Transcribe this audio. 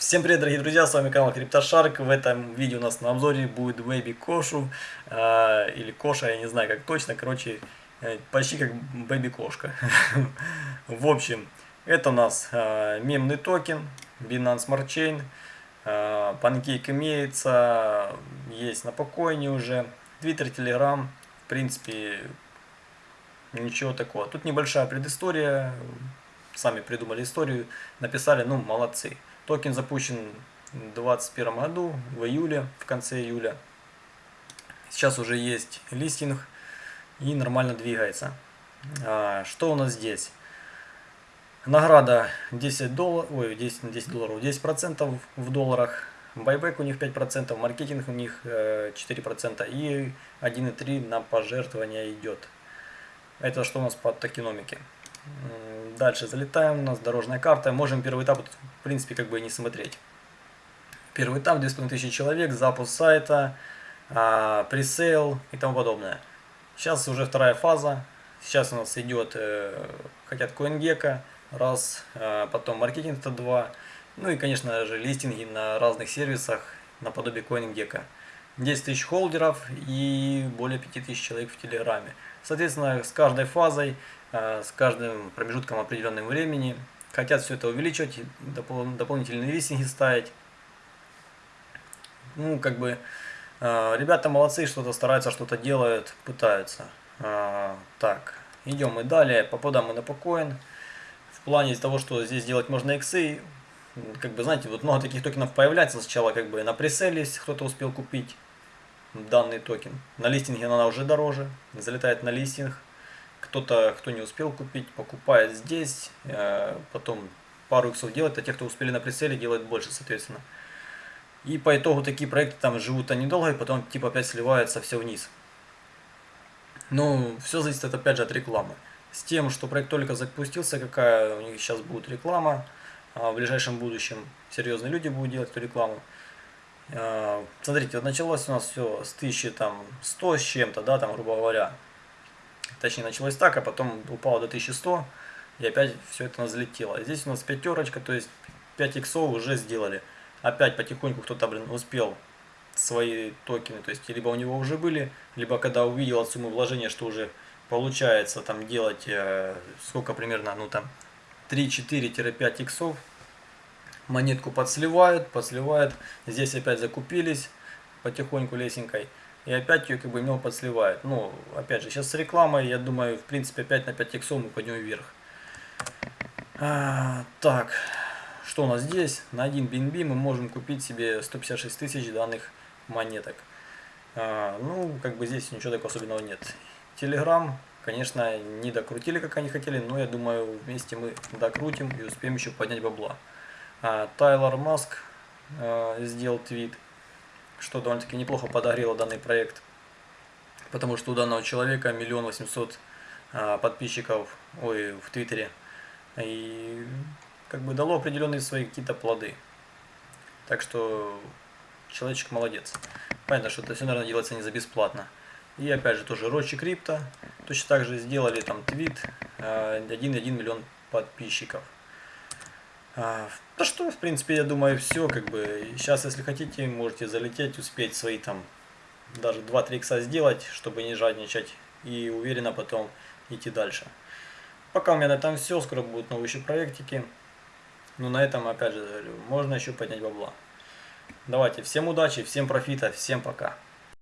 Всем привет, дорогие друзья, с вами канал CryptoShark. В этом видео у нас на обзоре будет Baby Кошу, э, или Коша, я не знаю как точно, короче, э, почти как Baby Кошка. В общем, это у нас э, мемный токен, Binance Smart Chain, э, Pancake имеется, есть на покойне уже, Twitter, Telegram, в принципе, ничего такого. Тут небольшая предыстория, сами придумали историю, написали, ну, молодцы. Токен запущен в 2021 году, в июле, в конце июля. Сейчас уже есть листинг и нормально двигается. А, что у нас здесь? Награда 10 долларов, ой, 10, 10 долларов, 10 процентов в долларах. Байбек у них 5%, маркетинг у них 4% и 1,3 на пожертвование идет. Это что у нас по токеномике? Дальше залетаем, у нас дорожная карта. Можем первый этап, в принципе, как бы и не смотреть. Первый этап, 2500 человек, запуск сайта, а, пресейл и тому подобное. Сейчас уже вторая фаза. Сейчас у нас идет, э, хотят CoinGecko, раз, э, потом маркетинг это два. Ну и, конечно же, листинги на разных сервисах, наподобие CoinGecko. 10 тысяч холдеров и более 5000 человек в Телеграме. Соответственно, с каждой фазой Э, с каждым промежутком определенного времени. Хотят все это увеличивать, допол дополнительные листинги ставить. Ну, как бы, э, ребята молодцы, что-то стараются, что-то делают, пытаются. Э, так, идем мы далее, попадаем мы на покоин. В плане того, что здесь делать можно иксы, как бы, знаете, вот много таких токенов появляется сначала, как бы, на преселе, если кто-то успел купить данный токен. На листинге она уже дороже, залетает на листинг кто-то, кто не успел купить, покупает здесь, э, потом пару иксов делает, а те, кто успели на прицеле, делают больше, соответственно. И по итогу такие проекты там живут они долго, и потом типа опять сливается все вниз. Ну, все зависит опять же от рекламы. С тем, что проект только запустился, какая у них сейчас будет реклама, а в ближайшем будущем серьезные люди будут делать эту рекламу. Э, смотрите, вот началось у нас все с 1100 с чем-то, да, там, грубо говоря, Точнее, началось так, а потом упало до 1100, и опять все это взлетело. Здесь у нас пятерочка, то есть 5 иксов уже сделали. Опять потихоньку кто-то, блин, успел свои токены, то есть либо у него уже были, либо когда увидел от суммы вложения, что уже получается там делать э, сколько примерно, ну там 3-4-5 иксов, монетку подсливают, подсливают, здесь опять закупились потихоньку лесенкой. И опять ее как бы именно подсливает. Ну, опять же, сейчас с рекламой, я думаю, в принципе, опять на 5 иксов мы пойдем вверх. А, так, что у нас здесь? На один BNB мы можем купить себе 156 тысяч данных монеток. А, ну, как бы здесь ничего такого особенного нет. Telegram, конечно, не докрутили, как они хотели, но я думаю, вместе мы докрутим и успеем еще поднять бабла. А, Тайлор Маск а, сделал твит что довольно-таки неплохо подогрело данный проект, потому что у данного человека миллион восемьсот а, подписчиков ой, в Твиттере, и как бы дало определенные свои какие-то плоды. Так что человечек молодец. Понятно, что это все, наверное, делается не за бесплатно. И опять же, тоже Рочи Крипто. Точно так же сделали там твит 1,1 а, миллион подписчиков. Да что, в принципе, я думаю, все, как бы, сейчас, если хотите, можете залететь, успеть свои там, даже 2-3 икса сделать, чтобы не жадничать, и уверенно потом идти дальше. Пока у меня на этом все, скоро будут новые еще проектики. Но на этом, опять же, можно еще поднять бабла. Давайте, всем удачи, всем профита, всем пока.